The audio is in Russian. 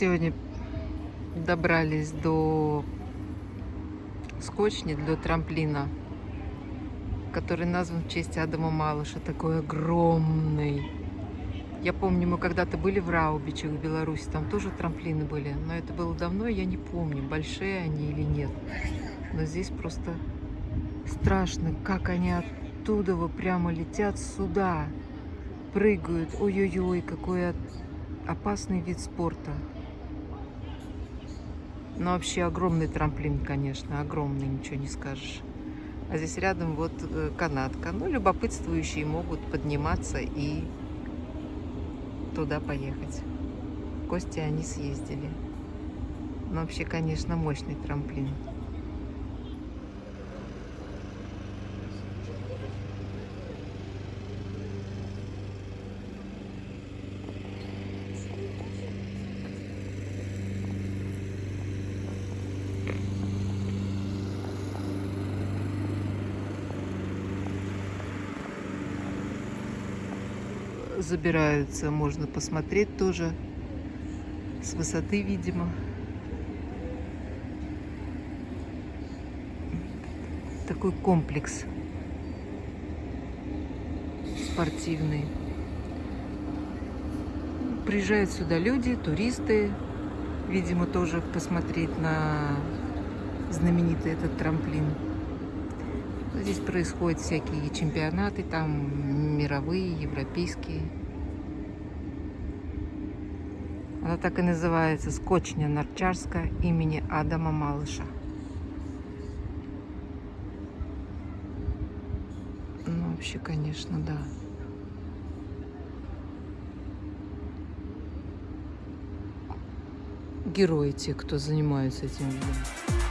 Сегодня добрались до скотчни, до трамплина, который назван в честь Адама Малыша, такой огромный. Я помню, мы когда-то были в Раубичах, в Беларуси, там тоже трамплины были, но это было давно, я не помню, большие они или нет. Но здесь просто страшно, как они оттуда вот прямо летят сюда, прыгают. Ой-ой-ой, какой опасный вид спорта. Ну, вообще огромный трамплин, конечно, огромный, ничего не скажешь. А здесь рядом вот э, канатка. Ну, любопытствующие могут подниматься и туда поехать. В гости они съездили. Но вообще, конечно, мощный трамплин. Забираются, можно посмотреть тоже с высоты, видимо. Такой комплекс спортивный. Приезжают сюда люди, туристы, видимо, тоже посмотреть на знаменитый этот трамплин. Здесь происходят всякие чемпионаты, там мировые, европейские. Она так и называется Скотчня Нарчарска имени Адама Малыша. Ну, вообще, конечно, да. Герои те, кто занимается этим видом.